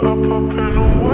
Up, up and away,